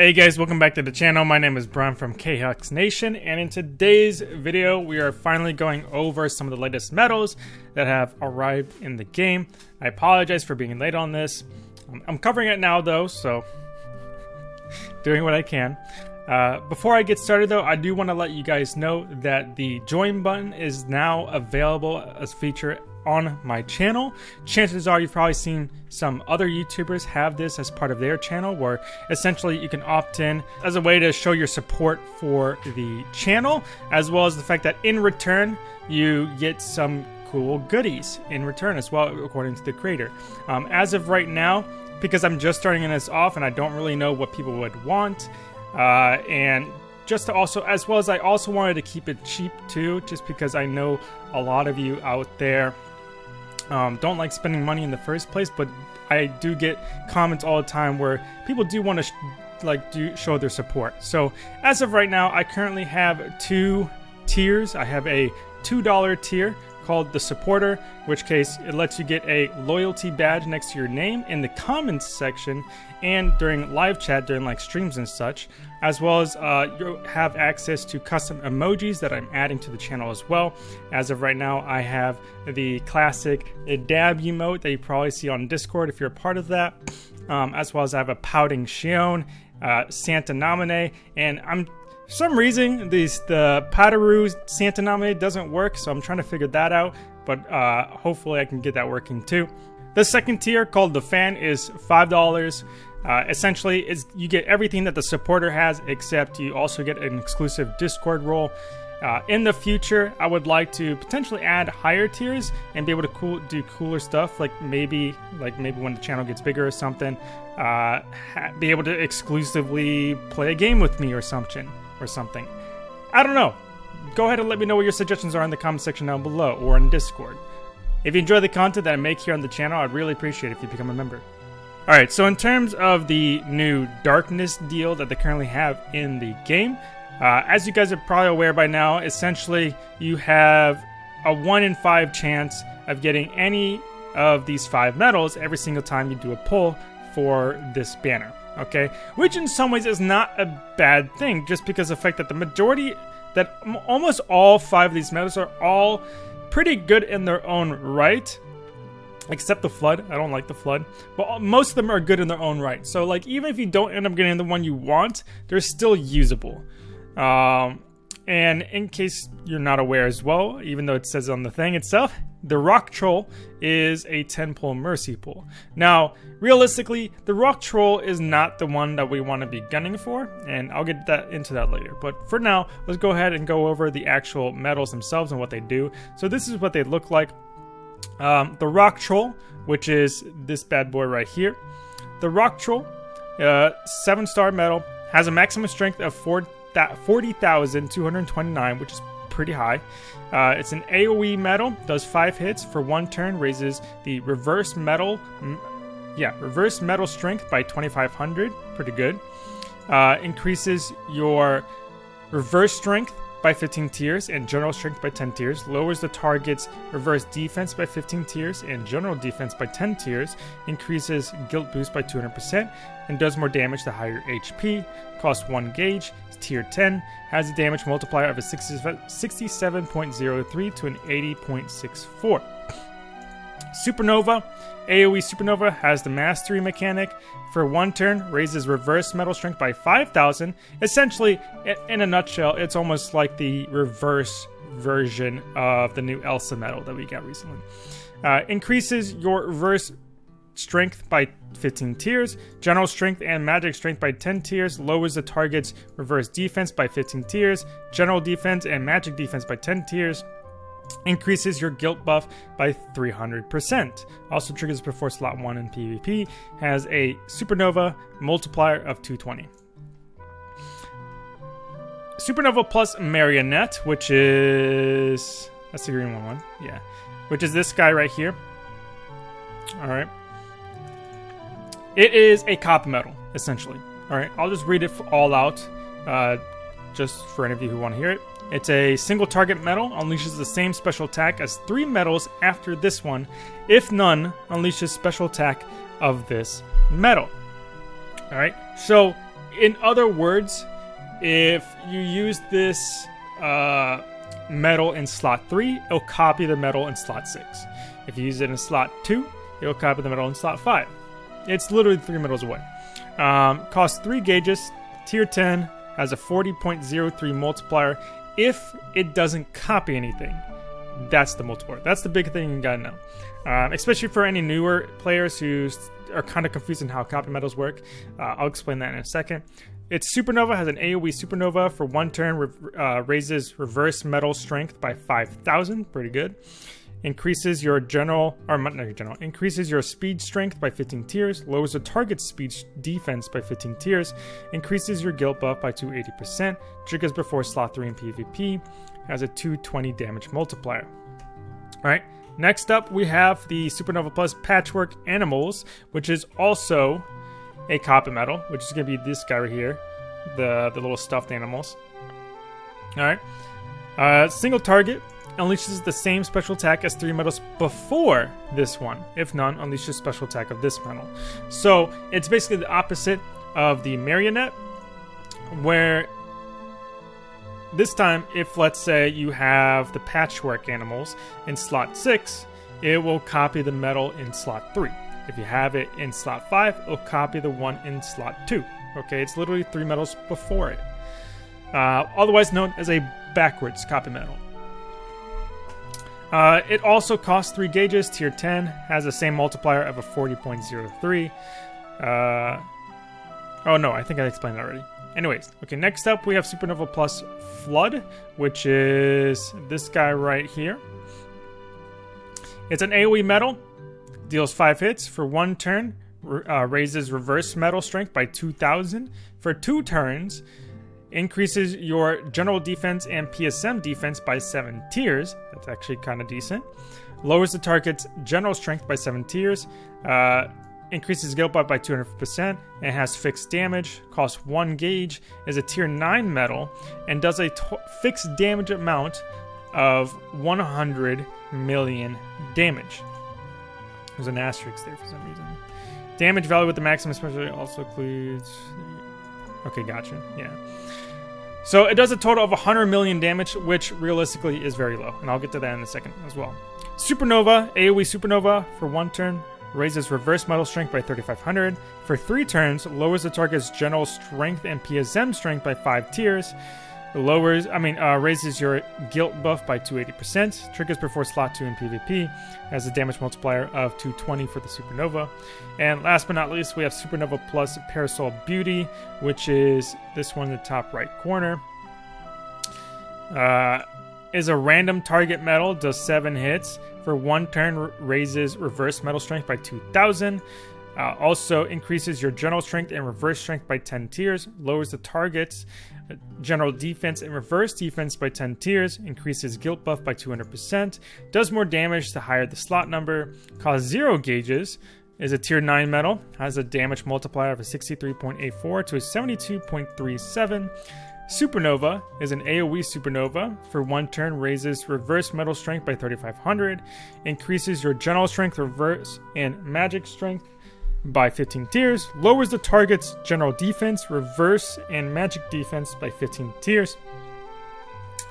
Hey guys, welcome back to the channel. My name is Brian from KHux Nation, and in today's video, we are finally going over some of the latest medals that have arrived in the game. I apologize for being late on this. I'm covering it now though, so doing what I can. Uh, before I get started though, I do want to let you guys know that the join button is now available as a feature on my channel. Chances are you've probably seen some other YouTubers have this as part of their channel where essentially you can opt in as a way to show your support for the channel as well as the fact that in return you get some cool goodies in return as well according to the creator. Um, as of right now, because I'm just starting this off and I don't really know what people would want uh, and just to also as well as I also wanted to keep it cheap too just because I know a lot of you out there um, don't like spending money in the first place, but I do get comments all the time where people do want to like do show their support. So as of right now, I currently have two tiers. I have a two dollar tier called the supporter, which case it lets you get a loyalty badge next to your name in the comments section and during live chat during like streams and such, as well as uh, you have access to custom emojis that I'm adding to the channel as well. As of right now, I have the classic dab emote that you probably see on Discord if you're a part of that, um, as well as I have a pouting Xion uh, Santa Naminé, and I'm for some reason, these the Santa Name doesn't work, so I'm trying to figure that out. But uh, hopefully, I can get that working too. The second tier, called the Fan, is five dollars. Uh, essentially, is you get everything that the supporter has, except you also get an exclusive Discord role. Uh, in the future, I would like to potentially add higher tiers and be able to cool, do cooler stuff, like maybe, like maybe when the channel gets bigger or something, uh, be able to exclusively play a game with me or something or something. I don't know. Go ahead and let me know what your suggestions are in the comment section down below or in Discord. If you enjoy the content that I make here on the channel, I'd really appreciate it if you become a member. Alright, so in terms of the new Darkness deal that they currently have in the game, uh, as you guys are probably aware by now, essentially you have a 1 in 5 chance of getting any of these 5 medals every single time you do a pull for this banner okay? Which in some ways is not a bad thing, just because of the fact that the majority, that almost all five of these medals are all pretty good in their own right. Except the Flood. I don't like the Flood. But most of them are good in their own right. So, like, even if you don't end up getting the one you want, they're still usable. Um, and in case you're not aware as well, even though it says on the thing itself, the Rock Troll is a 10 pull Mercy pull. Now, realistically, the Rock Troll is not the one that we want to be gunning for, and I'll get that into that later. But for now, let's go ahead and go over the actual medals themselves and what they do. So this is what they look like. Um, the Rock Troll, which is this bad boy right here. The Rock Troll, uh, 7 star medal, has a maximum strength of 40,229, which is pretty high. Uh, it's an AoE metal, does 5 hits for 1 turn, raises the reverse metal, yeah, reverse metal strength by 2500, pretty good. Uh, increases your reverse strength by 15 tiers and general strength by 10 tiers, lowers the target's reverse defense by 15 tiers and general defense by 10 tiers, increases guilt boost by 200%, and does more damage the higher HP, costs 1 gauge, tier 10, has a damage multiplier of a 67.03 to an 80.64. Supernova. AoE Supernova has the Mastery mechanic. For one turn, raises reverse metal strength by 5,000. Essentially, in a nutshell, it's almost like the reverse version of the new Elsa medal that we got recently. Uh, increases your reverse strength by 15 tiers, general strength and magic strength by 10 tiers, lowers the target's reverse defense by 15 tiers, general defense and magic defense by 10 tiers, increases your guilt buff by 300%. Also triggers before slot 1 in PvP, has a supernova multiplier of 220. Supernova plus Marionette, which is. That's the green one, one. yeah. Which is this guy right here. Alright. It is a copy medal, essentially. Alright, I'll just read it all out, uh, just for any of you who want to hear it. It's a single target medal, unleashes the same special attack as three medals after this one, if none unleashes special attack of this medal. Alright, so in other words, if you use this uh, metal in slot 3, it'll copy the metal in slot 6. If you use it in slot 2, it'll copy the metal in slot 5. It's literally 3 metals away. Um, costs 3 gauges, tier 10, has a 40.03 multiplier if it doesn't copy anything. That's the multiplier. That's the big thing you gotta know. Um, especially for any newer players who are kind of confused on how copy metals work. Uh, I'll explain that in a second. Its supernova has an AoE supernova for one turn, uh, raises reverse metal strength by 5,000. Pretty good. Increases your general, or not your general, increases your speed strength by 15 tiers, lowers the target's speed defense by 15 tiers, increases your guilt buff by 280%, triggers before slot 3 in PvP, has a 220 damage multiplier. Alright, next up we have the Supernova Plus Patchwork Animals, which is also a copy metal, which is going to be this guy right here, the, the little stuffed animals. Alright, uh, single target, unleashes the same special attack as three metals before this one. If none, unleashes special attack of this metal. So it's basically the opposite of the marionette, where this time, if let's say you have the patchwork animals in slot 6, it will copy the metal in slot 3. If you have it in slot 5, it'll copy the one in slot 2. Okay, it's literally three metals before it. Uh, otherwise known as a backwards copy metal. Uh, it also costs 3 gauges, tier 10, has the same multiplier of a 40.03. Uh, oh no, I think I explained that already. Anyways, okay, next up we have Supernova Plus Flood, which is this guy right here. It's an AoE metal, deals 5 hits for 1 turn, uh, raises reverse metal strength by 2000 for 2 turns, increases your general defense and PSM defense by 7 tiers. That's actually kind of decent. Lowers the target's general strength by 7 tiers. Uh, increases guilt buff by 200% and has fixed damage. Costs 1 gauge. Is a tier 9 metal and does a fixed damage amount of 100 million damage. There's an asterisk there for some reason. Damage value with the maximum special also includes. Okay, gotcha. Yeah. So it does a total of 100 million damage, which realistically is very low, and I'll get to that in a second as well. Supernova, AoE Supernova for one turn, raises reverse metal strength by 3500. For three turns, lowers the target's general strength and PSM strength by five tiers. Lowers, I mean, uh, raises your guilt buff by 280%. Triggers before slot 2 in PvP. Has a damage multiplier of 220 for the Supernova. And last but not least, we have Supernova Plus Parasol Beauty, which is this one in the top right corner. Uh, is a random target metal, does 7 hits. For one turn, raises reverse metal strength by 2000. Uh, also increases your general strength and reverse strength by 10 tiers, lowers the target's uh, general defense and reverse defense by 10 tiers, increases guilt buff by 200%, does more damage the higher the slot number, costs 0 gauges, is a tier 9 metal, has a damage multiplier of a 63.84 to a 72.37. Supernova is an AoE supernova. For one turn, raises reverse metal strength by 3500, increases your general strength, reverse, and magic strength by 15 tiers, lowers the target's general defense, reverse, and magic defense by 15 tiers,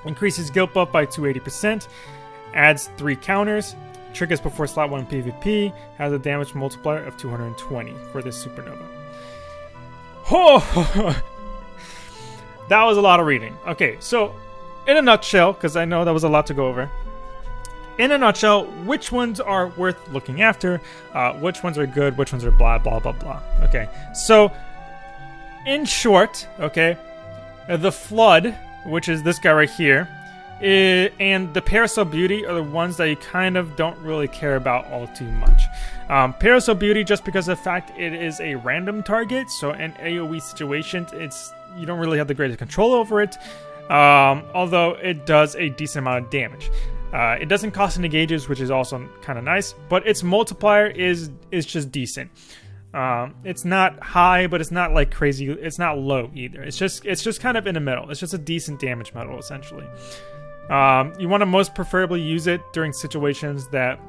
increases guilt buff by 280%, adds 3 counters, triggers before slot 1 PvP, has a damage multiplier of 220 for this supernova. Oh! that was a lot of reading. Okay, so in a nutshell, because I know that was a lot to go over in a nutshell, which ones are worth looking after, uh, which ones are good, which ones are blah, blah, blah, blah. Okay, so in short, okay, the Flood, which is this guy right here, and the Parasol Beauty are the ones that you kind of don't really care about all too much. Um, Parasol Beauty, just because of the fact it is a random target, so in AoE situations, it's you don't really have the greatest control over it. Um, although it does a decent amount of damage. Uh, it doesn't cost any gauges, which is also kind of nice, but its multiplier is is just decent. Um, it's not high, but it's not like crazy. It's not low either. It's just it's just kind of in the middle. It's just a decent damage metal essentially. Um, you want to most preferably use it during situations that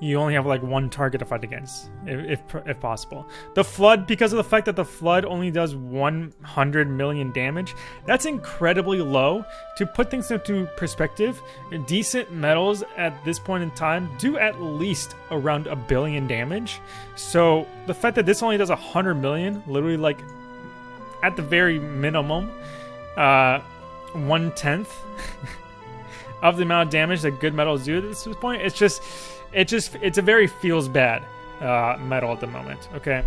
you only have like one target to fight against, if, if, if possible. The Flood, because of the fact that the Flood only does 100 million damage, that's incredibly low. To put things into perspective, decent metals at this point in time do at least around a billion damage. So the fact that this only does 100 million, literally like at the very minimum, uh, one tenth of the amount of damage that good metals do at this point, it's just it just it's a very feels bad uh, metal at the moment. Okay.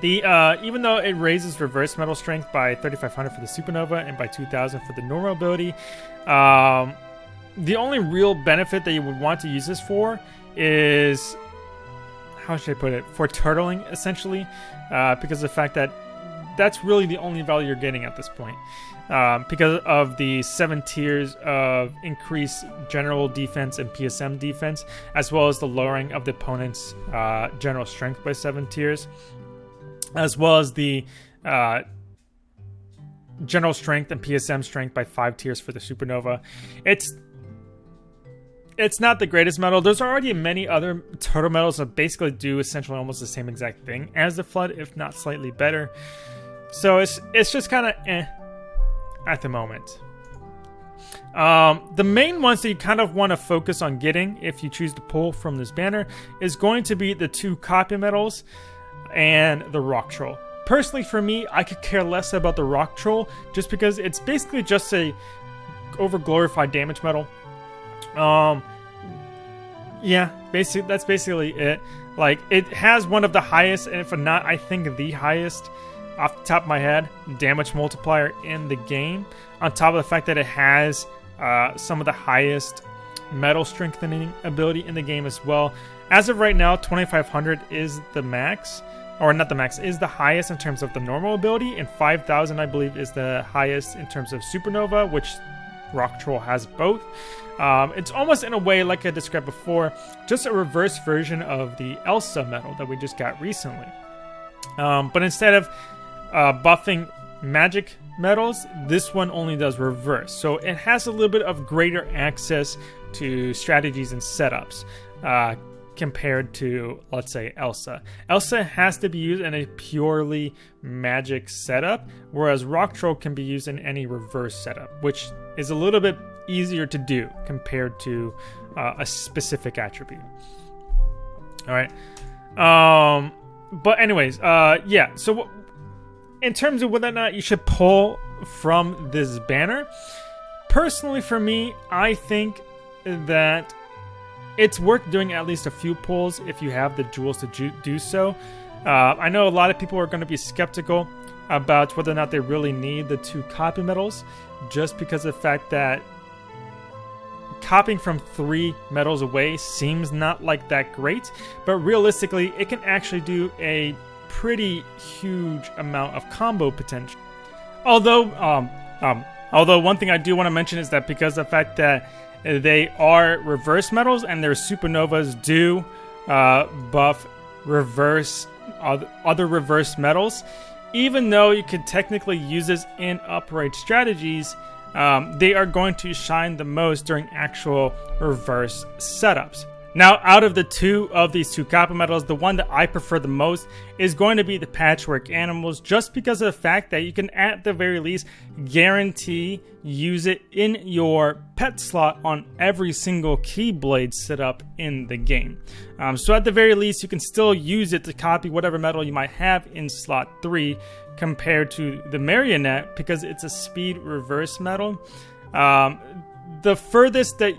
The uh, even though it raises reverse metal strength by 3500 for the supernova and by 2000 for the normal ability, um, the only real benefit that you would want to use this for is how should I put it for turtling essentially, uh, because of the fact that that's really the only value you're getting at this point um, because of the seven tiers of increased general defense and PSM defense, as well as the lowering of the opponent's uh, general strength by seven tiers, as well as the uh, general strength and PSM strength by five tiers for the supernova. It's it's not the greatest metal. There's already many other turtle metals that basically do essentially almost the same exact thing as the flood, if not slightly better. So it's it's just kind of eh at the moment. Um, the main ones that you kind of want to focus on getting if you choose to pull from this banner is going to be the two copy metals and the rock troll. Personally, for me, I could care less about the rock troll just because it's basically just a over glorified damage metal. Um, yeah, basically that's basically it. Like it has one of the highest, and if not, I think the highest off the top of my head, damage multiplier in the game. On top of the fact that it has uh, some of the highest metal strengthening ability in the game as well. As of right now, 2500 is the max, or not the max, is the highest in terms of the normal ability, and 5000 I believe is the highest in terms of supernova, which Rock Troll has both. Um, it's almost in a way, like I described before, just a reverse version of the Elsa medal that we just got recently. Um, but instead of uh, buffing magic metals, this one only does reverse. So it has a little bit of greater access to strategies and setups uh, compared to, let's say, Elsa. Elsa has to be used in a purely magic setup, whereas Rock Troll can be used in any reverse setup, which is a little bit easier to do compared to uh, a specific attribute. All right. Um, but anyways, uh, yeah. So in terms of whether or not you should pull from this banner, personally for me, I think that it's worth doing at least a few pulls if you have the jewels to do so. Uh, I know a lot of people are going to be skeptical about whether or not they really need the two copy metals, just because of the fact that copying from three metals away seems not like that great, but realistically, it can actually do a pretty huge amount of combo potential. Although, um, um, although one thing I do want to mention is that because the fact that they are reverse metals and their supernovas do uh, buff reverse other reverse metals, even though you could technically use this in upright strategies, um, they are going to shine the most during actual reverse setups. Now, out of the two of these two copy metals, the one that I prefer the most is going to be the Patchwork Animals, just because of the fact that you can, at the very least, guarantee use it in your pet slot on every single Keyblade setup in the game. Um, so, at the very least, you can still use it to copy whatever metal you might have in slot 3 compared to the Marionette because it's a speed reverse metal. Um, the furthest that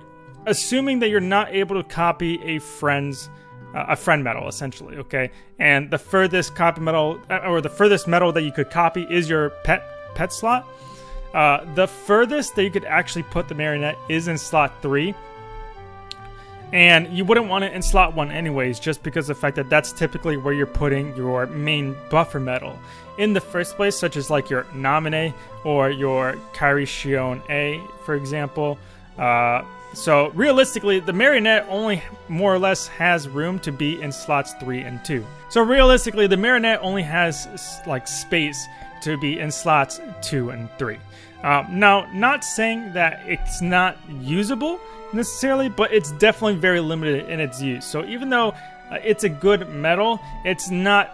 assuming that you're not able to copy a friend's uh, a friend metal essentially okay? And the furthest copy metal uh, or the furthest metal that you could copy is your pet pet slot. Uh, the furthest that you could actually put the marionette is in slot 3 and you wouldn't want it in slot 1 anyways just because of the fact that that's typically where you're putting your main buffer metal. In the first place such as like your Naminé or your Kairi Xion A for example uh, So realistically, the marionette only more or less has room to be in slots three and two. So realistically, the marionette only has like space to be in slots two and three. Uh, now, not saying that it's not usable necessarily, but it's definitely very limited in its use. So even though uh, it's a good metal, it's not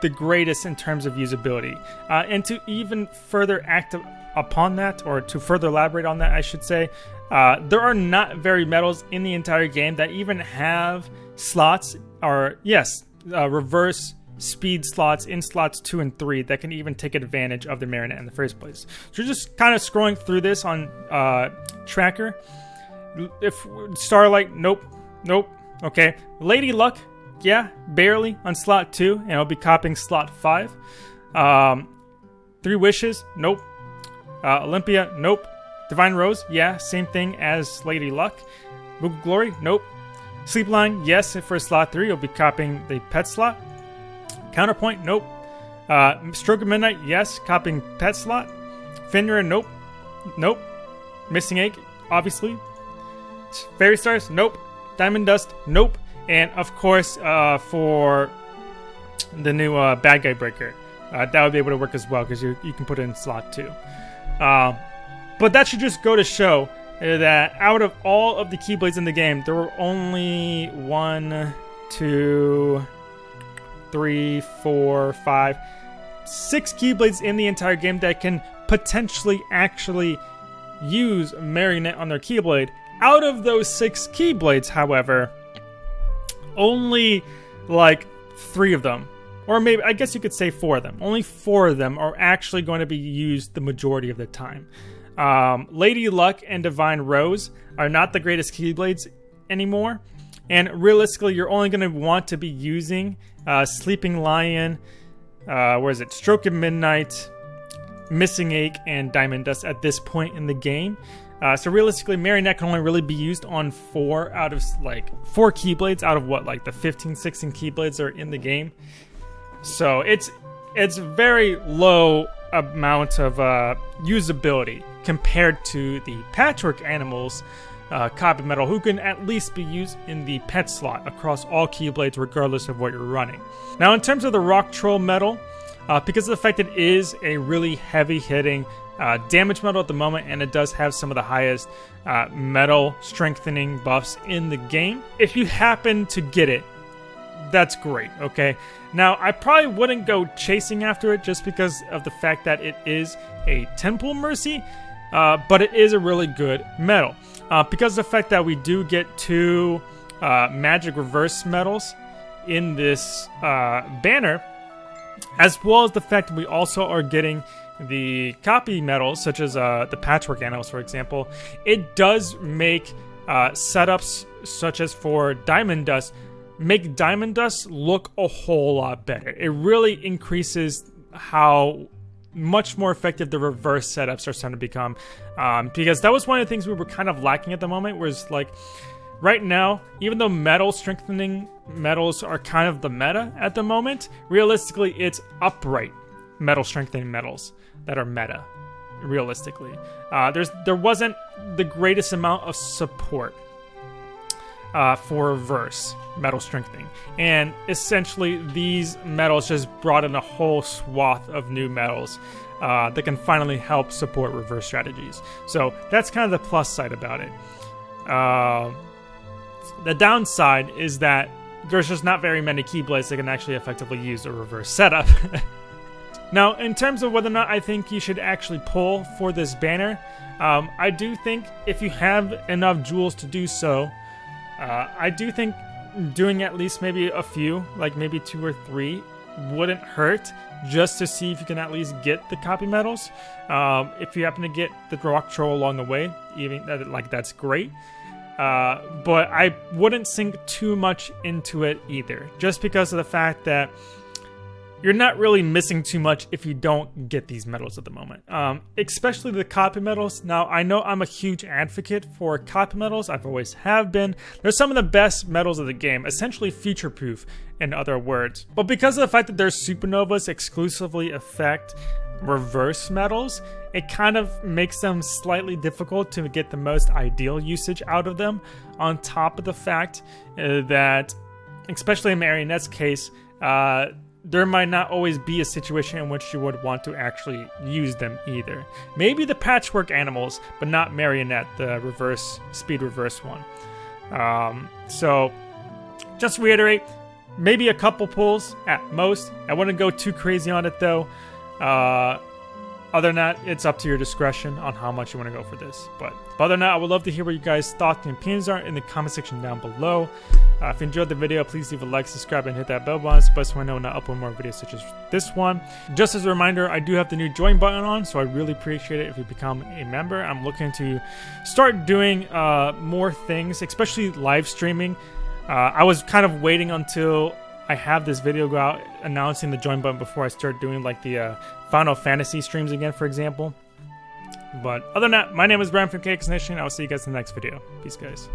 the greatest in terms of usability. Uh, and to even further act upon that, or to further elaborate on that, I should say, uh, there are not very medals in the entire game that even have slots, or yes, uh, reverse speed slots in slots two and three that can even take advantage of the Marionette in the first place. So just kind of scrolling through this on uh, Tracker. If Starlight, nope, nope. Okay, Lady Luck, yeah, barely on slot two, and I'll be copying slot five. Um, Three Wishes, nope. Uh, Olympia, nope. Divine Rose, yeah, same thing as Lady Luck. Book Glory, nope. Sleeping Lion, yes, for slot three, you'll be copying the pet slot. Counterpoint, nope. Uh, Stroke of Midnight, yes, copying pet slot. Fenrir, nope. Nope. Missing Ache, obviously. Fairy Stars, nope. Diamond Dust, nope. And of course, uh, for the new uh, Bad Guy Breaker, uh, that would be able to work as well because you, you can put it in slot two. Uh, but that should just go to show that out of all of the Keyblades in the game, there were only one, two, three, four, five, six Keyblades in the entire game that can potentially actually use Marionette on their Keyblade. Out of those six Keyblades, however, only like three of them, or maybe I guess you could say four of them, only four of them are actually going to be used the majority of the time. Um, Lady Luck and Divine Rose are not the greatest Keyblades anymore. And realistically, you're only going to want to be using uh, Sleeping Lion, uh, where is it? Stroke of Midnight, Missing Ache, and Diamond Dust at this point in the game. Uh, so realistically, Marionette can only really be used on four out of like four Keyblades out of what like the 15, 16 Keyblades are in the game. So it's it's very low amount of uh, usability compared to the Patchwork Animals uh, copy medal, who can at least be used in the pet slot across all Keyblades, regardless of what you're running. Now, in terms of the Rock Troll metal, uh, because of the fact it is a really heavy hitting uh, damage metal at the moment, and it does have some of the highest uh, medal strengthening buffs in the game. If you happen to get it, that's great, okay? Now, I probably wouldn't go chasing after it just because of the fact that it is a 10 pull Mercy, uh, but it is a really good medal. Uh, because of the fact that we do get two uh, magic reverse medals in this uh, banner, as well as the fact that we also are getting the copy medals, such as uh, the patchwork animals, for example, it does make uh, setups such as for Diamond Dust make Diamond Dust look a whole lot better. It really increases how much more effective the reverse setups are starting to become. Um, because that was one of the things we were kind of lacking at the moment, was like right now, even though metal strengthening metals are kind of the meta at the moment, realistically, it's upright metal strengthening metals that are meta. Realistically, uh, there's there wasn't the greatest amount of support uh, for reverse metal strengthening. And essentially, these metals just brought in a whole swath of new metals uh, that can finally help support reverse strategies. So that's kind of the plus side about it. Uh, the downside is that there's just not very many Keyblades that can actually effectively use a reverse setup. now, in terms of whether or not I think you should actually pull for this banner, um, I do think if you have enough jewels to do so, uh, I do think doing at least maybe a few, like maybe two or three, wouldn't hurt just to see if you can at least get the copy medals. Um, if you happen to get the rock troll along the way, even that, like that's great. Uh, but I wouldn't sink too much into it either, just because of the fact that you're not really missing too much if you don't get these medals at the moment. Um, especially the copy medals. Now, I know I'm a huge advocate for copy medals. I've always have been. They're some of the best medals of the game, essentially future-proof, in other words. But because of the fact that their supernovas exclusively affect reverse metals, it kind of makes them slightly difficult to get the most ideal usage out of them. On top of the fact uh, that, especially in Marionette's case, uh, there might not always be a situation in which you would want to actually use them either. Maybe the patchwork animals, but not Marionette, the reverse speed reverse one. Um, so, just reiterate, maybe a couple pulls at most. I wouldn't go too crazy on it though. Uh, other than that, it's up to your discretion on how much you want to go for this. But other than that, I would love to hear what you guys' thoughts and opinions are in the comment section down below. Uh, if you enjoyed the video, please leave a like, subscribe, and hit that bell button so best when I know when I upload more videos such as this one. Just as a reminder, I do have the new join button on, so I really appreciate it if you become a member. I'm looking to start doing uh, more things, especially live streaming. Uh, I was kind of waiting until I have this video go out announcing the join button before I start doing like the uh, Final Fantasy streams again, for example. But other than that, my name is Brian from KHux Nation. I'll see you guys in the next video. Peace, guys.